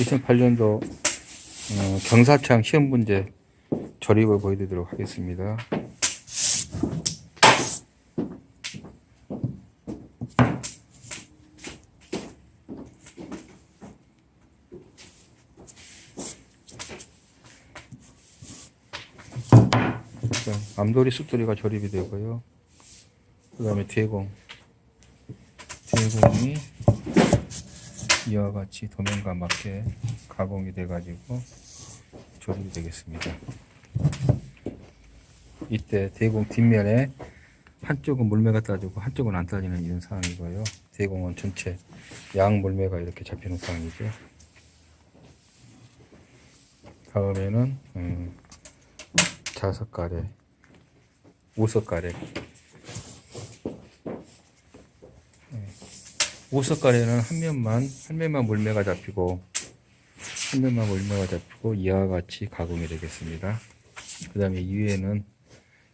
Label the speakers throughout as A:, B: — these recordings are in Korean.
A: 2008년도 어, 경사창 시험 문제 조립을 보여드리도록 하겠습니다. 암돌이 쑥돌이가 조립이 되고요. 그 다음에 대공. 대공이 이와 같이 도면과 맞게 가공이 돼 가지고 조립이 되겠습니다. 이때 대공 뒷면에 한쪽은 물매가 따지고 한쪽은 안 따지는 이런 상황이고요. 대공은 전체 양 물매가 이렇게 잡히는 상황이죠. 다음에는 음, 자석가래, 우석가래. 우석가래는 한 면만 한 면만 물매가 잡히고 한 면만 물매가 잡히고 이와 같이 가공이 되겠습니다. 그 다음에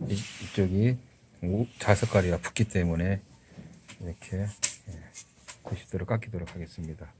A: 이, 이쪽이 우- 자석가래가 붙기 때문에 이렇게 90도로 깎이도록 하겠습니다.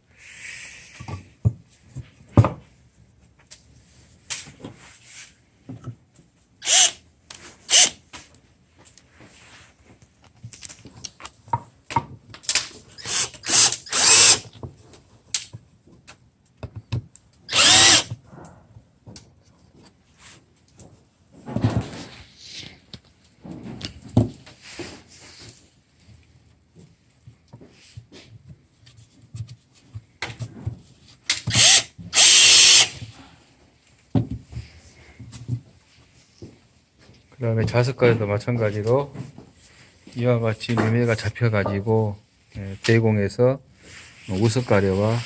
A: 그 다음에 자석가에도 마찬가지로 이와 같이 매매가 잡혀가지고 예, 대공에서 우석가래와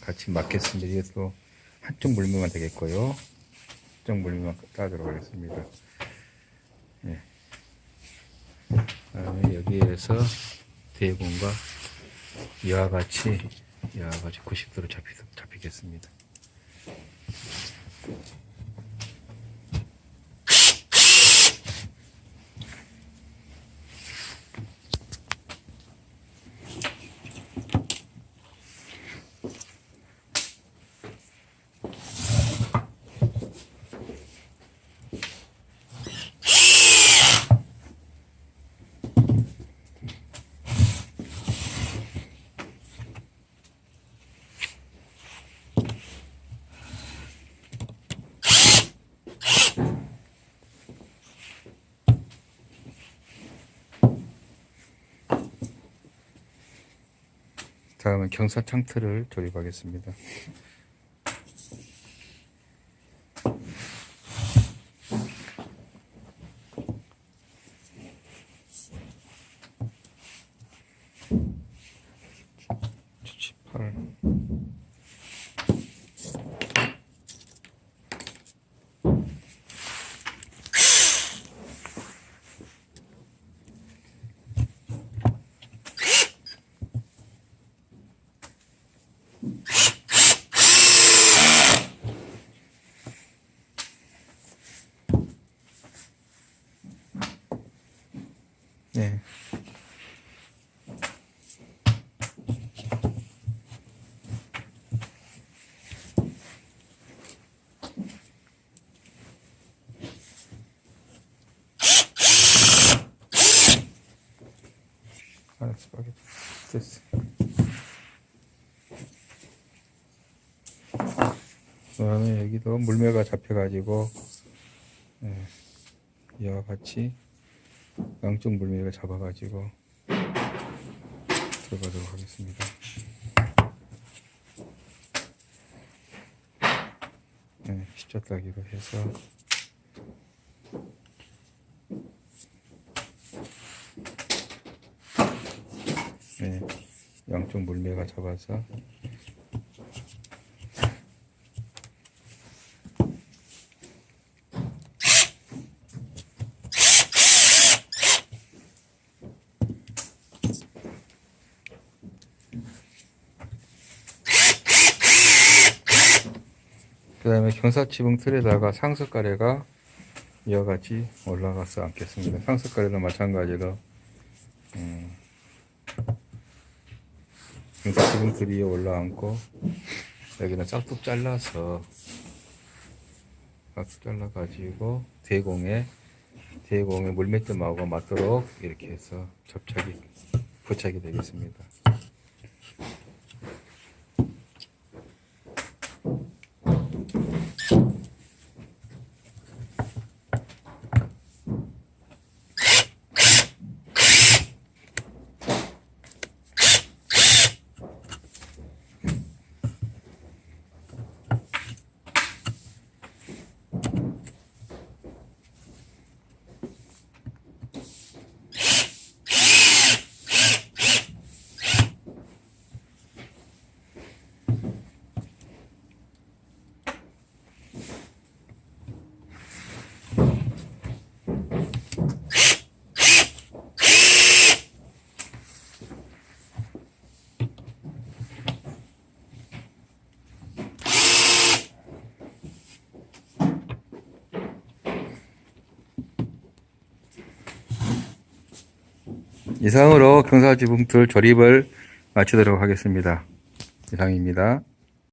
A: 같이 맞겠습니다. 이것도 한쪽 물매만 되겠고요. 한쪽 물매만 따도록 하겠습니다. 예. 그다음에 여기에서 대공과 이와 같이 이와 같이 90도로 잡히, 잡히겠습니다. 다음은 경사 창틀을 조립하겠습니다. 네. 알았어, 알겠어. 됐어. 그 다음에 여기도 물매가 잡혀가지고 예, 이와 같이 양쪽 물매를 잡아가지고 들어가도록 하겠습니다. 네, 십자따기로 해서 네, 양쪽 물매가 잡아서 그 다음에 경사지붕 틀에다가 상석가래가 이와 같이 올라가서 앉겠습니다. 상석가래도 마찬가지로 음, 경사지붕 틀 위에 올라앉고 여기는 싹둑 잘라서 싹둑 잘라 가지고 대공에 대공에 물맷점하고 맞도록 이렇게 해서 접착이 부착이 되겠습니다. 이상으로 경사지붕틀 조립을 마치도록 하겠습니다. 이상입니다.